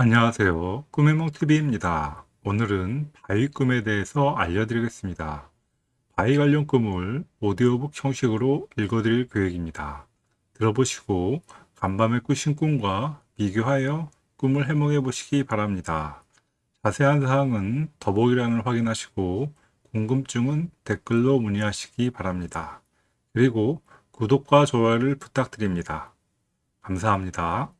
안녕하세요. 꿈의몽TV입니다. 오늘은 바위 꿈에 대해서 알려드리겠습니다. 바위 관련 꿈을 오디오북 형식으로 읽어드릴 계획입니다. 들어보시고 간밤에 꾸신 꿈과 비교하여 꿈을 해몽해 보시기 바랍니다. 자세한 사항은 더보기란을 확인하시고 궁금증은 댓글로 문의하시기 바랍니다. 그리고 구독과 좋아요를 부탁드립니다. 감사합니다.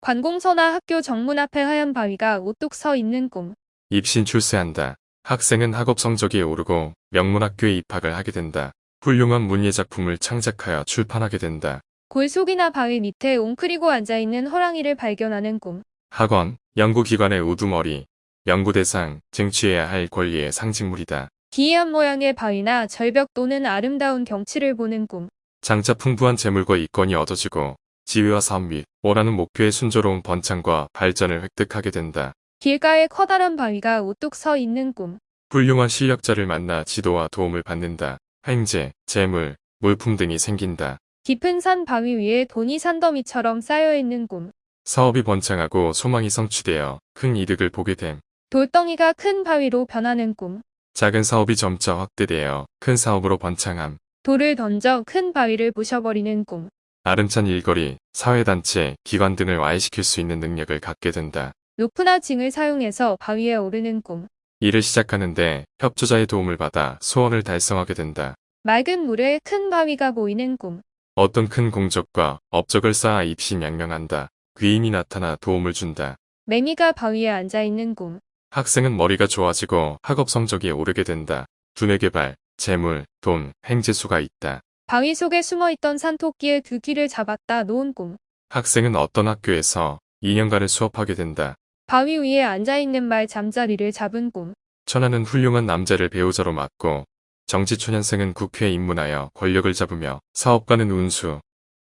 관공서나 학교 정문 앞에 하얀 바위가 우뚝 서 있는 꿈. 입신 출세한다. 학생은 학업 성적이 오르고 명문학교에 입학을 하게 된다. 훌륭한 문예 작품을 창작하여 출판하게 된다. 골 속이나 바위 밑에 웅크리고 앉아있는 호랑이를 발견하는 꿈. 학원, 연구기관의 우두머리, 연구대상, 쟁취해야 할 권리의 상징물이다. 기이한 모양의 바위나 절벽 또는 아름다운 경치를 보는 꿈. 장차 풍부한 재물과 이권이 얻어지고 지위와 사업 및 원하는 목표의 순조로운 번창과 발전을 획득하게 된다. 길가에 커다란 바위가 우뚝 서 있는 꿈. 훌륭한 실력자를 만나 지도와 도움을 받는다. 행제, 재물, 물품 등이 생긴다. 깊은 산 바위 위에 돈이 산더미처럼 쌓여있는 꿈. 사업이 번창하고 소망이 성취되어 큰 이득을 보게 됨. 돌덩이가 큰 바위로 변하는 꿈. 작은 사업이 점차 확대되어 큰 사업으로 번창함. 돌을 던져 큰 바위를 부셔버리는 꿈. 아름찬 일거리, 사회단체, 기관 등을 와해시킬 수 있는 능력을 갖게 된다. 로프나 징을 사용해서 바위에 오르는 꿈. 일을 시작하는데 협조자의 도움을 받아 소원을 달성하게 된다. 맑은 물에 큰 바위가 보이는 꿈. 어떤 큰 공적과 업적을 쌓아 입신양명한다. 귀인이 나타나 도움을 준다. 매미가 바위에 앉아있는 꿈. 학생은 머리가 좋아지고 학업 성적이 오르게 된다. 두뇌 개발, 재물, 돈, 행재수가 있다. 바위 속에 숨어있던 산토끼의 두 귀를 잡았다 놓은 꿈. 학생은 어떤 학교에서 2년간을 수업하게 된다. 바위 위에 앉아있는 말 잠자리를 잡은 꿈. 천하는 훌륭한 남자를 배우자로 맡고 정치초년생은 국회에 입문하여 권력을 잡으며 사업가는 운수,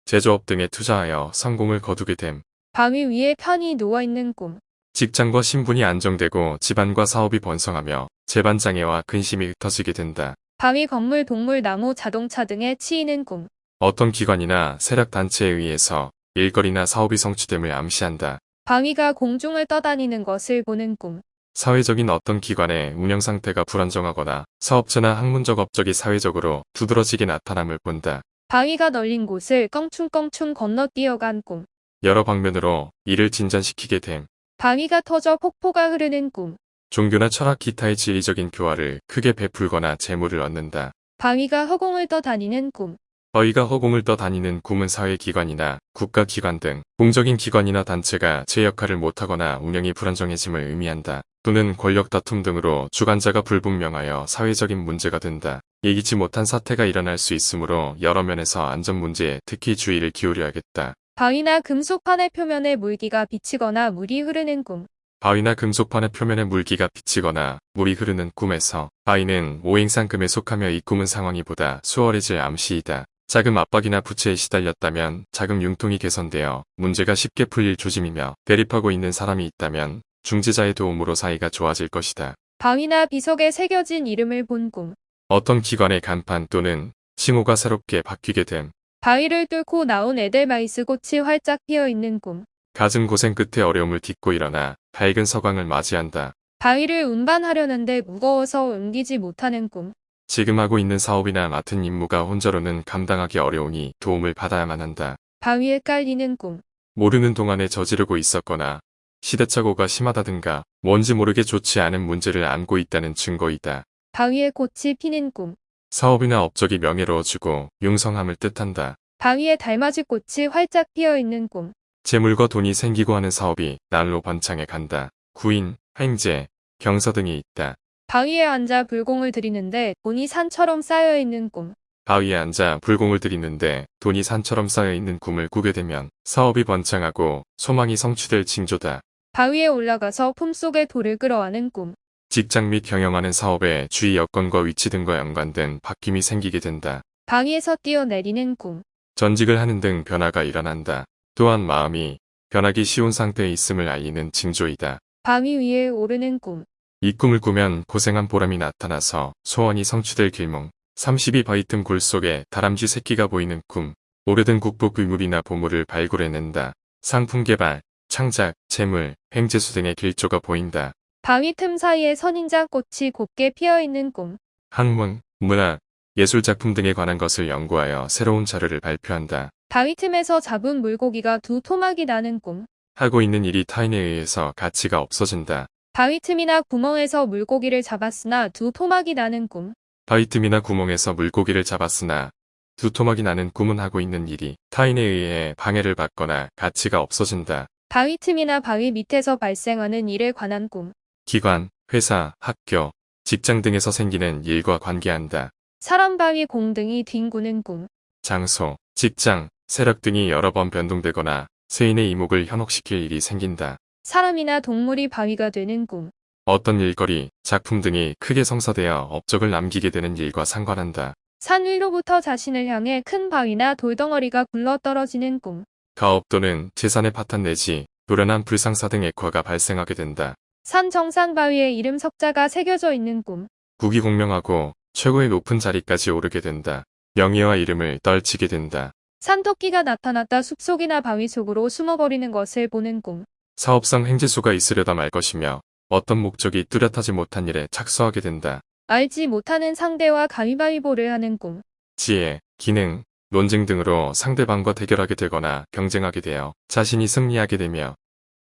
제조업 등에 투자하여 성공을 거두게 됨. 바위 위에 편히 누워있는 꿈. 직장과 신분이 안정되고 집안과 사업이 번성하며 재반 장애와 근심이 흩어지게 된다. 바위 건물 동물 나무 자동차 등에 치이는 꿈. 어떤 기관이나 세력 단체에 의해서 일거리나 사업이 성취됨을 암시한다. 바위가 공중을 떠다니는 것을 보는 꿈. 사회적인 어떤 기관의 운영 상태가 불안정하거나 사업체나 학문적 업적이 사회적으로 두드러지게 나타남을 본다. 바위가 널린 곳을 껑충껑충 건너뛰어간 꿈. 여러 방면으로 이를 진전시키게 됨. 바위가 터져 폭포가 흐르는 꿈. 종교나 철학 기타의 지리적인 교화를 크게 베풀거나 재물을 얻는다. 바위가 허공을 떠다니는 꿈. 어이가 허공을 떠다니는 꿈은 사회기관이나 국가기관 등 공적인 기관이나 단체가 제 역할을 못하거나 운영이 불안정해짐을 의미한다. 또는 권력 다툼 등으로 주관자가 불분명하여 사회적인 문제가 된다. 예기치 못한 사태가 일어날 수 있으므로 여러 면에서 안전 문제에 특히 주의를 기울여야겠다. 바위나 금속판의 표면에 물기가 비치거나 물이 흐르는 꿈. 바위나 금속판의 표면에 물기가 비치거나 물이 흐르는 꿈에서 바위는 오행상금에 속하며 이 꿈은 상황이 보다 수월해질 암시이다. 자금 압박이나 부채에 시달렸다면 자금 융통이 개선되어 문제가 쉽게 풀릴 조짐이며 대립하고 있는 사람이 있다면 중재자의 도움으로 사이가 좋아질 것이다. 바위나 비석에 새겨진 이름을 본 꿈. 어떤 기관의 간판 또는 칭호가 새롭게 바뀌게 됨. 바위를 뚫고 나온 에델바이스 꽃이 활짝 피어 있는 꿈. 갖은 고생 끝에 어려움을 딛고 일어나 밝은 서광을 맞이한다. 바위를 운반하려는데 무거워서 옮기지 못하는 꿈. 지금 하고 있는 사업이나 맡은 임무가 혼자로는 감당하기 어려우니 도움을 받아야만 한다. 바위에 깔리는 꿈. 모르는 동안에 저지르고 있었거나 시대착오가 심하다든가 뭔지 모르게 좋지 않은 문제를 안고 있다는 증거이다. 바위에 꽃이 피는 꿈. 사업이나 업적이 명예로워지고 융성함을 뜻한다. 바위에 달맞이 꽃이 활짝 피어 있는 꿈. 재물과 돈이 생기고 하는 사업이 날로 번창해 간다. 구인, 행제, 경서 등이 있다. 바위에 앉아 불공을 들이는데 돈이 산처럼 쌓여 있는 꿈. 바위에 앉아 불공을 들이는데 돈이 산처럼 쌓여 있는 꿈을 꾸게 되면 사업이 번창하고 소망이 성취될 징조다. 바위에 올라가서 품속에 돌을 끌어안는 꿈. 직장 및 경영하는 사업에 주위 여건과 위치 등과 연관된 바뀜이 생기게 된다. 바위에서 뛰어내리는 꿈. 전직을 하는 등 변화가 일어난다. 또한 마음이 변하기 쉬운 상태에 있음을 알리는 징조이다. 바위 위에 오르는 꿈. 이 꿈을 꾸면 고생한 보람이 나타나서 소원이 성취될 길몽. 32 바위 틈골 속에 다람쥐 새끼가 보이는 꿈. 오래된 국보 괴물이나 보물을 발굴해낸다. 상품 개발, 창작, 재물, 횡재수 등의 길조가 보인다. 바위 틈 사이에 선인장 꽃이 곱게 피어 있는 꿈. 학문, 문학, 예술 작품 등에 관한 것을 연구하여 새로운 자료를 발표한다. 바위 틈에서 잡은 물고기가 두 토막이 나는 꿈. 하고 있는 일이 타인에 의해서 가치가 없어진다. 바위 틈이나 구멍에서 물고기를 잡았으나 두 토막이 나는 꿈. 바위 틈이나 구멍에서 물고기를 잡았으나 두 토막이 나는 꿈은 하고 있는 일이 타인에 의해 방해를 받거나 가치가 없어진다. 바위 틈이나 바위 밑에서 발생하는 일에 관한 꿈. 기관, 회사, 학교, 직장 등에서 생기는 일과 관계한다. 사람 바위 공 등이 뒹구는 꿈. 장소, 직장, 세력 등이 여러 번 변동되거나 세인의 이목을 현혹시킬 일이 생긴다. 사람이나 동물이 바위가 되는 꿈. 어떤 일거리, 작품 등이 크게 성사되어 업적을 남기게 되는 일과 상관한다. 산 위로부터 자신을 향해 큰 바위나 돌덩어리가 굴러 떨어지는 꿈. 가업 또는 재산의 파탄 내지 노련한 불상사 등 액화가 발생하게 된다. 산 정상 바위에 이름 석자가 새겨져 있는 꿈. 국이 공명하고 최고의 높은 자리까지 오르게 된다. 명예와 이름을 떨치게 된다. 산토끼가 나타났다 숲속이나 바위 속으로 숨어버리는 것을 보는 꿈. 사업상 행재수가 있으려다 말 것이며 어떤 목적이 뚜렷하지 못한 일에 착수하게 된다. 알지 못하는 상대와 가위바위보를 하는 꿈. 지혜, 기능, 논쟁 등으로 상대방과 대결하게 되거나 경쟁하게 되어 자신이 승리하게 되며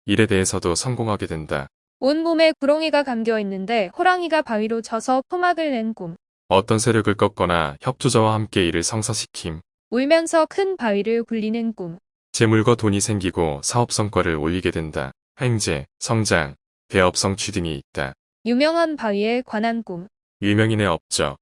일에 대해서도 성공하게 된다. 온몸에 구렁이가 감겨 있는데 호랑이가 바위로 쳐서 토막을 낸 꿈. 어떤 세력을 꺾거나 협조자와 함께 일을 성사시킴, 울면서 큰 바위를 굴리는 꿈. 재물과 돈이 생기고 사업 성과를 올리게 된다. 횡재, 성장, 대업 성 취 등이 있다. 유명한 바위에 관한 꿈. 유명인의 업적,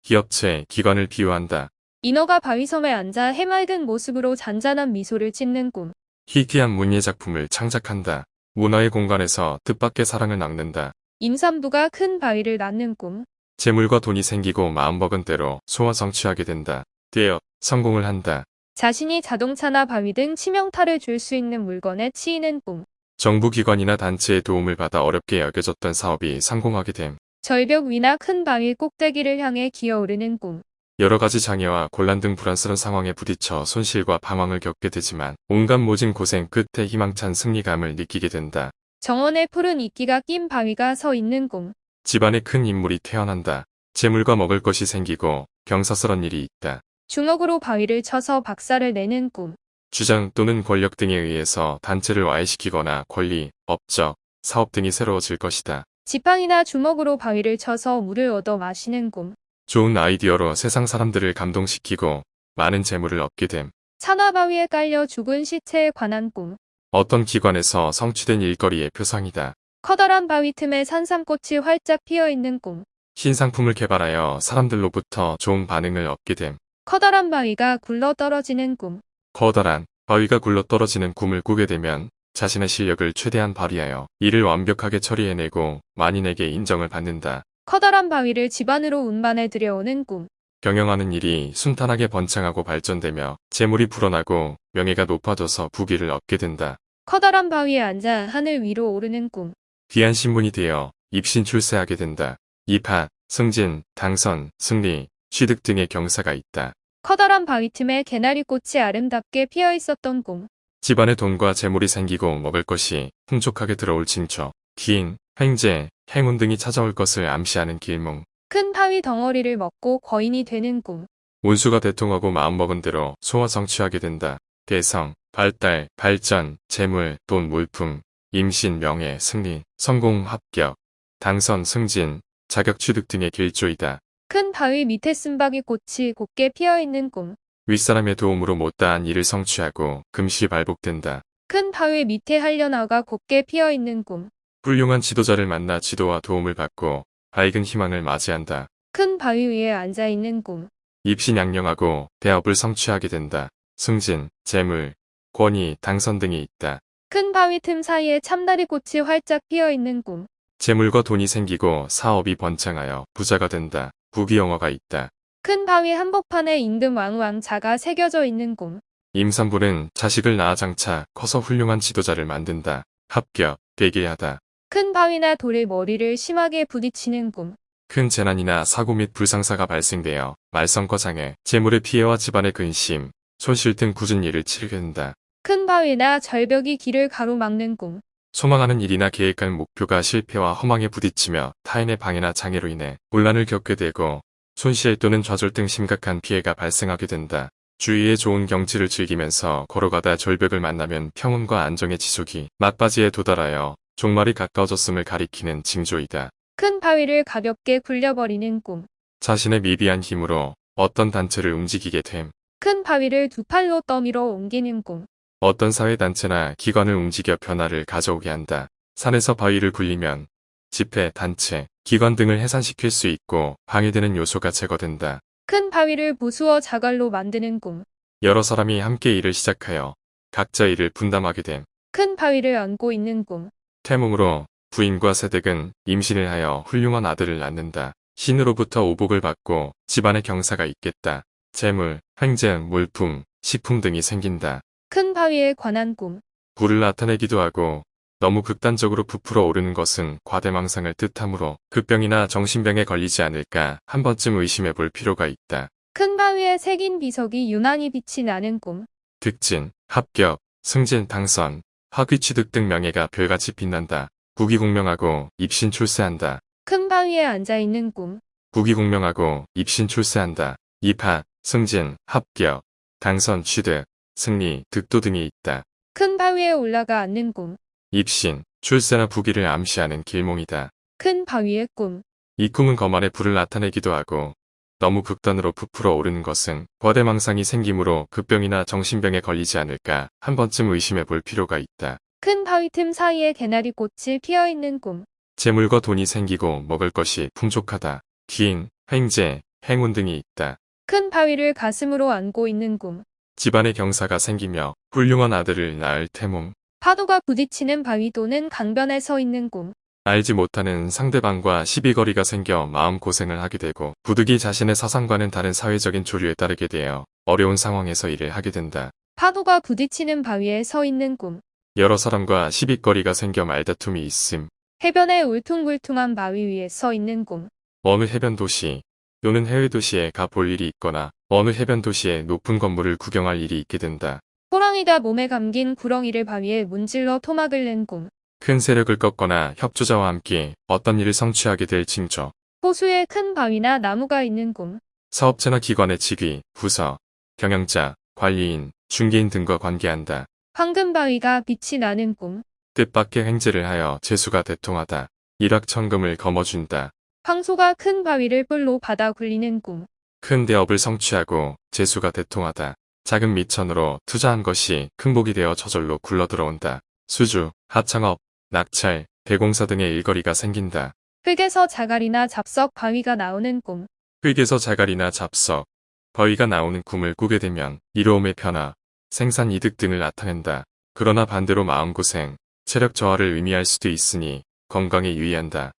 기업체, 기관을 비유한다. 인어가 바위섬에 앉아 해맑은 모습으로 잔잔한 미소를 짓는 꿈. 희귀한 문예 작품을 창작한다. 문화의 공간에서 뜻밖의 사랑을 낳는다. 임산부가 큰 바위를 낳는 꿈. 재물과 돈이 생기고 마음먹은 대로 소화 성취하게 된다. 되어 성공을 한다. 자신이 자동차나 바위 등 치명타를 줄 수 있는 물건에 치이는 꿈. 정부기관이나 단체의 도움을 받아 어렵게 여겨졌던 사업이 성공하게 됨. 절벽 위나 큰 바위 꼭대기를 향해 기어오르는 꿈. 여러 가지 장애와 곤란 등 불안스러운 상황에 부딪혀 손실과 방황을 겪게 되지만 온갖 모진 고생 끝에 희망찬 승리감을 느끼게 된다. 정원에 푸른 이끼가 낀 바위가 서 있는 꿈. 집안에 큰 인물이 태어난다. 재물과 먹을 것이 생기고 경사스런 일이 있다. 주먹으로 바위를 쳐서 박살을 내는 꿈. 주장 또는 권력 등에 의해서 단체를 와해시키거나 권리, 업적, 사업 등이 새로워질 것이다. 지팡이나 주먹으로 바위를 쳐서 물을 얻어 마시는 꿈. 좋은 아이디어로 세상 사람들을 감동시키고 많은 재물을 얻게 됨. 산화 바위에 깔려 죽은 시체에 관한 꿈. 어떤 기관에서 성취된 일거리의 표상이다. 커다란 바위 틈에 산삼꽃이 활짝 피어 있는 꿈. 신상품을 개발하여 사람들로부터 좋은 반응을 얻게 됨. 커다란 바위가 굴러 떨어지는 꿈. 커다란 바위가 굴러 떨어지는 꿈을 꾸게 되면 자신의 실력을 최대한 발휘하여 이를 완벽하게 처리해내고 만인에게 인정을 받는다. 커다란 바위를 집안으로 운반해 들여오는 꿈. 경영하는 일이 순탄하게 번창하고 발전되며 재물이 불어나고 명예가 높아져서 부귀를 얻게 된다. 커다란 바위에 앉아 하늘 위로 오르는 꿈. 귀한 신분이 되어 입신 출세하게 된다. 입학, 승진, 당선, 승리, 취득 등의 경사가 있다. 커다란 바위 틈에 개나리꽃이 아름답게 피어 있었던 꿈. 집안에 돈과 재물이 생기고 먹을 것이 풍족하게 들어올 징조, 기인, 횡재, 행운 등이 찾아올 것을 암시하는 길몽. 큰 바위 덩어리를 먹고 거인이 되는 꿈. 운수가 대통하고 마음먹은 대로 소화 성취하게 된다. 개성, 발달, 발전, 재물, 돈, 물품, 임신, 명예, 승리, 성공, 합격, 당선, 승진, 자격 취득 등의 길조이다. 큰 바위 밑에 쓴바귀 꽃이 곱게 피어 있는 꿈. 윗사람의 도움으로 못다한 일을 성취하고 금시 발복된다. 큰 바위 밑에 한려나가 곱게 피어 있는 꿈. 훌륭한 지도자를 만나 지도와 도움을 받고 밝은 희망을 맞이한다. 큰 바위 위에 앉아 있는 꿈. 입신양령하고 대업을 성취하게 된다. 승진, 재물, 권위, 당선 등이 있다. 큰 바위 틈 사이에 참다리 꽃이 활짝 피어 있는 꿈. 재물과 돈이 생기고 사업이 번창하여 부자가 된다. 부귀영화가 있다. 큰 바위 한복판에 임금 왕왕자가 새겨져 있는 꿈. 임산부는 자식을 낳아 장차 커서 훌륭한 지도자를 만든다. 합격, 되게하다. 큰 바위나 돌에 머리를 심하게 부딪히는 꿈. 큰 재난이나 사고 및 불상사가 발생되어 말썽과 장애, 재물의 피해와 집안의 근심, 손실 등 굳은 일을 치르게 된다. 큰 바위나 절벽이 길을 가로막는 꿈. 소망하는 일이나 계획한 목표가 실패와 허망에 부딪히며 타인의 방해나 장애로 인해 혼란을 겪게 되고 손실 또는 좌절 등 심각한 피해가 발생하게 된다. 주위의 좋은 경치를 즐기면서 걸어가다 절벽을 만나면 평온과 안정의 지속이 막바지에 도달하여 종말이 가까워졌음을 가리키는 징조이다. 큰 바위를 가볍게 굴려버리는 꿈. 자신의 미비한 힘으로 어떤 단체를 움직이게 됨. 큰 바위를 두 팔로 떠밀어 옮기는 꿈. 어떤 사회단체나 기관을 움직여 변화를 가져오게 한다. 산에서 바위를 굴리면 집회, 단체, 기관 등을 해산시킬 수 있고 방해되는 요소가 제거된다. 큰 바위를 부수어 자갈로 만드는 꿈. 여러 사람이 함께 일을 시작하여 각자 일을 분담하게 됨. 큰 바위를 안고 있는 꿈. 태몽으로 부인과 세댁은 임신을 하여 훌륭한 아들을 낳는다. 신으로부터 오복을 받고 집안에 경사가 있겠다. 재물, 횡재, 물품, 식품 등이 생긴다. 큰 바위에 관한 꿈. 불을 나타내기도 하고 너무 극단적으로 부풀어 오르는 것은 과대망상을 뜻하므로 급병이나 정신병에 걸리지 않을까 한 번쯤 의심해 볼 필요가 있다. 큰 바위에 새긴 비석이 유난히 빛이 나는 꿈. 득진, 합격, 승진, 당선, 학위 취득 등 명예가 별같이 빛난다. 국위공명하고 입신 출세한다. 큰 바위에 앉아 있는 꿈. 국위공명하고 입신 출세한다. 입학, 승진, 합격, 당선, 취득, 승리, 득도 등이 있다. 큰 바위에 올라가 앉는 꿈. 입신, 출세나 부귀를 암시하는 길몽이다. 큰 바위의 꿈. 이 꿈은 거만의 불을 나타내기도 하고 너무 극단으로 부풀어 오르는 것은 과대망상이 생기므로 급병이나 정신병에 걸리지 않을까 한 번쯤 의심해 볼 필요가 있다. 큰 바위 틈 사이에 개나리 꽃이 피어 있는 꿈. 재물과 돈이 생기고 먹을 것이 풍족하다. 기인, 횡재, 행운 등이 있다. 큰 바위를 가슴으로 안고 있는 꿈. 집안에 경사가 생기며 훌륭한 아들을 낳을 태몽. 파도가 부딪히는 바위 또는 강변에 서 있는 꿈. 알지 못하는 상대방과 시비거리가 생겨 마음고생을 하게 되고 부득이 자신의 사상과는 다른 사회적인 조류에 따르게 되어 어려운 상황에서 일을 하게 된다. 파도가 부딪히는 바위에 서 있는 꿈. 여러 사람과 시비거리가 생겨 말다툼이 있음. 해변에 울퉁불퉁한 바위 위에 서 있는 꿈. 어느 해변 도시 또는 해외 도시에 가 볼 일이 있거나 어느 해변 도시의 높은 건물을 구경할 일이 있게 된다. 호랑이가 몸에 감긴 구렁이를 바위에 문질러 토막을 낸 꿈. 큰 세력을 꺾거나 협조자와 함께 어떤 일을 성취하게 될 징조. 호수에 큰 바위나 나무가 있는 꿈. 사업체나 기관의 직위, 부서, 경영자, 관리인, 중개인 등과 관계한다. 황금 바위가 빛이 나는 꿈. 뜻밖의 횡재를 하여 재수가 대통하다. 일확천금을 거머쥔다. 황소가 큰 바위를 뿔로 받아 굴리는 꿈. 큰 대업을 성취하고 재수가 대통하다. 작은 미천으로 투자한 것이 큰 복이 되어 저절로 굴러들어온다. 수주, 하청업, 낙찰, 대공사 등의 일거리가 생긴다. 흙에서 자갈이나 잡석 바위가 나오는 꿈. 흙에서 자갈이나 잡석, 거위가 나오는 꿈을 꾸게 되면 이로움의 변화, 생산 이득 등을 나타낸다. 그러나 반대로 마음고생, 체력 저하를 의미할 수도 있으니 건강에 유의한다.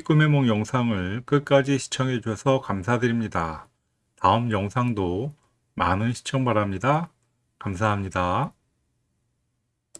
꿈의梦 영상을 끝까지 시청해 주셔서 감사드립니다. 다음 영상도 많은 시청 바랍니다. 감사합니다.